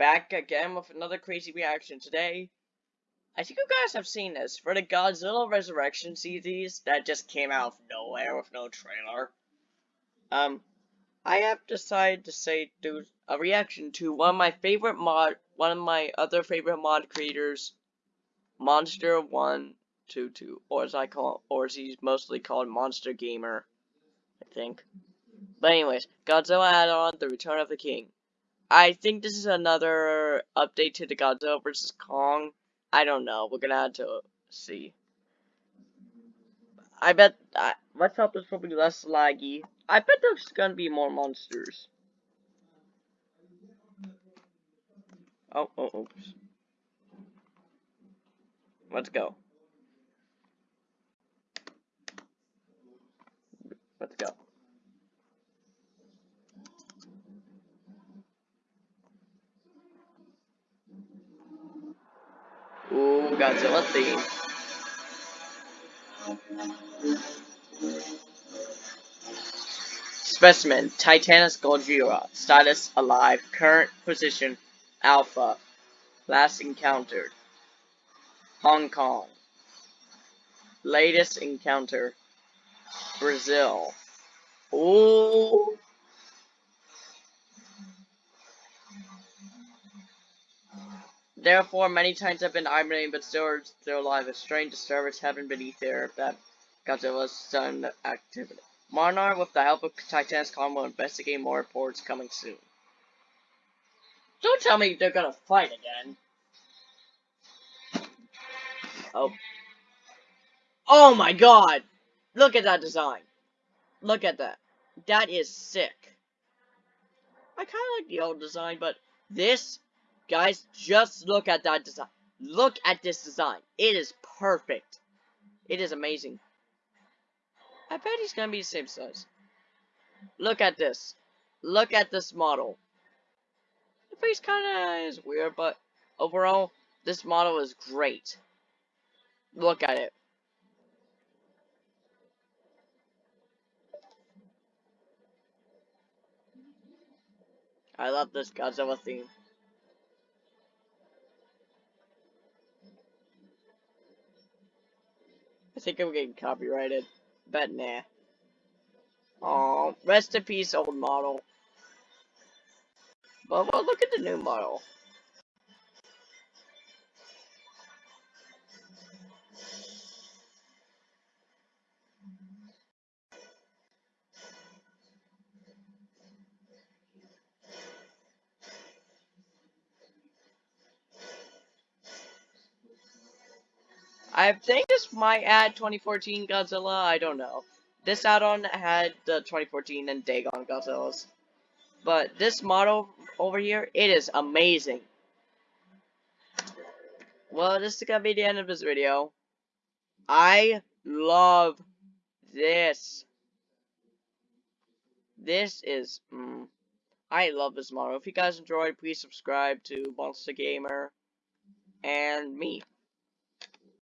back again with another crazy reaction today. I think you guys have seen this for the Godzilla Resurrection series that just came out of nowhere with no trailer. Um, I have decided to say do a reaction to one of my favorite mod, one of my other favorite mod creators, Monster One Two Two, or as I call, or as he's mostly called, Monster Gamer, I think. But anyways, Godzilla add-on, The Return of the King. I think this is another update to the Godzilla vs. Kong. I don't know. We're gonna have to see. I bet. Let's hope this will less laggy. I bet there's gonna be more monsters. Oh, oh, oops. Let's go. Let's go. Ooh, Godzilla theme. Specimen, Titanus Gojira. Status, alive. Current position, Alpha. Last encountered. Hong Kong. Latest encounter, Brazil. Ooh. Therefore, many times have been hibernating, but still are still alive. A strange disturbance happened beneath there that Godzilla's sudden activity. Monarch, with the help of Titanus Kong, will investigate more reports coming soon. Don't tell me they're gonna fight again. Oh. Oh my god! Look at that design. Look at that. That is sick. I kinda like the old design, but this Guys, just look at that design. Look at this design. It is perfect. It is amazing. I bet he's gonna be the same size. Look at this. Look at this model. The face kinda is weird, but overall, this model is great. Look at it. I love this Godzilla theme. I think I'm getting copyrighted. But nah. Oh, rest in peace, old model. But well, look at the new model. I think this might add 2014 Godzilla, I don't know. This add-on had the 2014 and Dagon Godzillas. But this model over here, it is amazing. Well, this is gonna be the end of this video. I love this. This is, mm, I love this model. If you guys enjoyed, please subscribe to Monster Gamer and me.